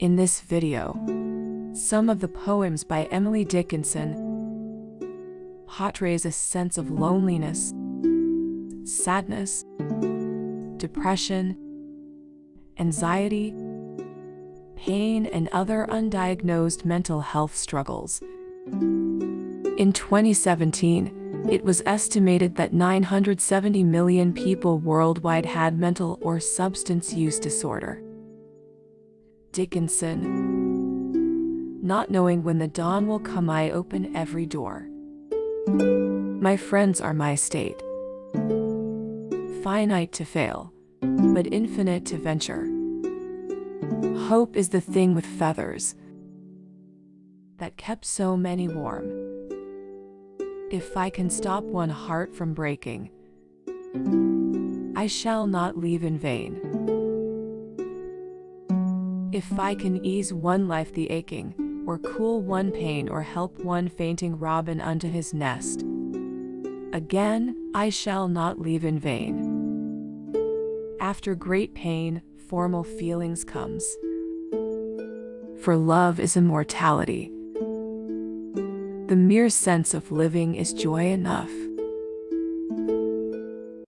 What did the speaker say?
In this video, some of the poems by Emily Dickinson portrays a sense of loneliness, sadness, depression, anxiety, pain, and other undiagnosed mental health struggles. In 2017, it was estimated that 970 million people worldwide had mental or substance use disorder. Dickinson. Not knowing when the dawn will come, I open every door. My friends are my state. Finite to fail, but infinite to venture. Hope is the thing with feathers that kept so many warm. If I can stop one heart from breaking, I shall not leave in vain. If I can ease one life the aching, or cool one pain, or help one fainting robin unto his nest, again I shall not leave in vain. After great pain, formal feelings comes. For love is immortality. The mere sense of living is joy enough.